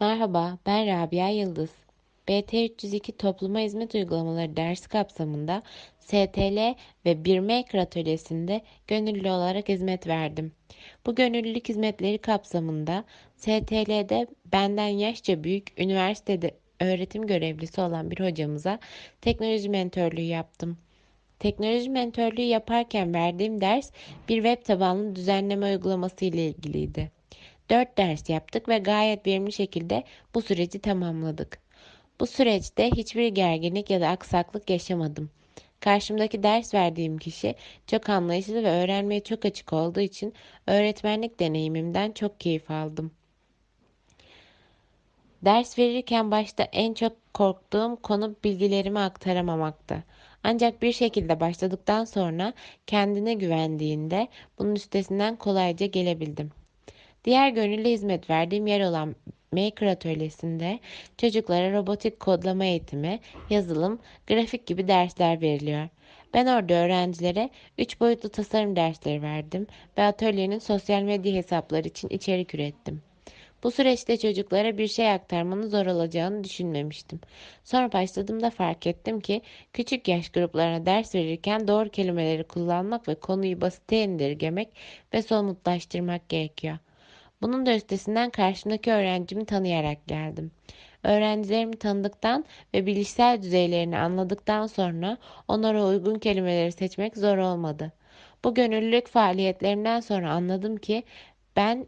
Merhaba, ben Rabia Yıldız. BT302 Topluma Hizmet Uygulamaları dersi kapsamında STL ve bir Maker atölyesinde gönüllü olarak hizmet verdim. Bu gönüllülük hizmetleri kapsamında STL'de benden yaşça büyük üniversitede öğretim görevlisi olan bir hocamıza teknoloji mentörlüğü yaptım. Teknoloji mentörlüğü yaparken verdiğim ders bir web tabanlı düzenleme uygulaması ile ilgiliydi. 4 ders yaptık ve gayet verimli şekilde bu süreci tamamladık. Bu süreçte hiçbir gerginlik ya da aksaklık yaşamadım. Karşımdaki ders verdiğim kişi çok anlayışlı ve öğrenmeye çok açık olduğu için öğretmenlik deneyimimden çok keyif aldım. Ders verirken başta en çok korktuğum konu bilgilerimi aktaramamaktı. Ancak bir şekilde başladıktan sonra kendine güvendiğinde bunun üstesinden kolayca gelebildim. Diğer gönüllü hizmet verdiğim yer olan Maker atölyesinde çocuklara robotik kodlama eğitimi, yazılım, grafik gibi dersler veriliyor. Ben orada öğrencilere 3 boyutlu tasarım dersleri verdim ve atölyenin sosyal medya hesapları için içerik ürettim. Bu süreçte çocuklara bir şey aktarmanın zor olacağını düşünmemiştim. Sonra başladığımda fark ettim ki küçük yaş gruplarına ders verirken doğru kelimeleri kullanmak ve konuyu basite indirgemek ve somutlaştırmak gerekiyor. Bunun da üstesinden karşımdaki öğrencimi tanıyarak geldim. Öğrencilerimi tanıdıktan ve bilişsel düzeylerini anladıktan sonra onlara uygun kelimeleri seçmek zor olmadı. Bu gönüllülük faaliyetlerimden sonra anladım ki ben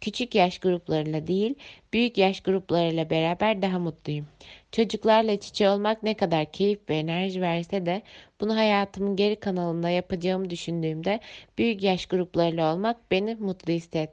küçük yaş gruplarıyla değil, büyük yaş gruplarıyla beraber daha mutluyum. Çocuklarla iç içe olmak ne kadar keyif ve enerji verse de bunu hayatımın geri kanalında yapacağımı düşündüğümde büyük yaş gruplarıyla olmak beni mutlu hissetti.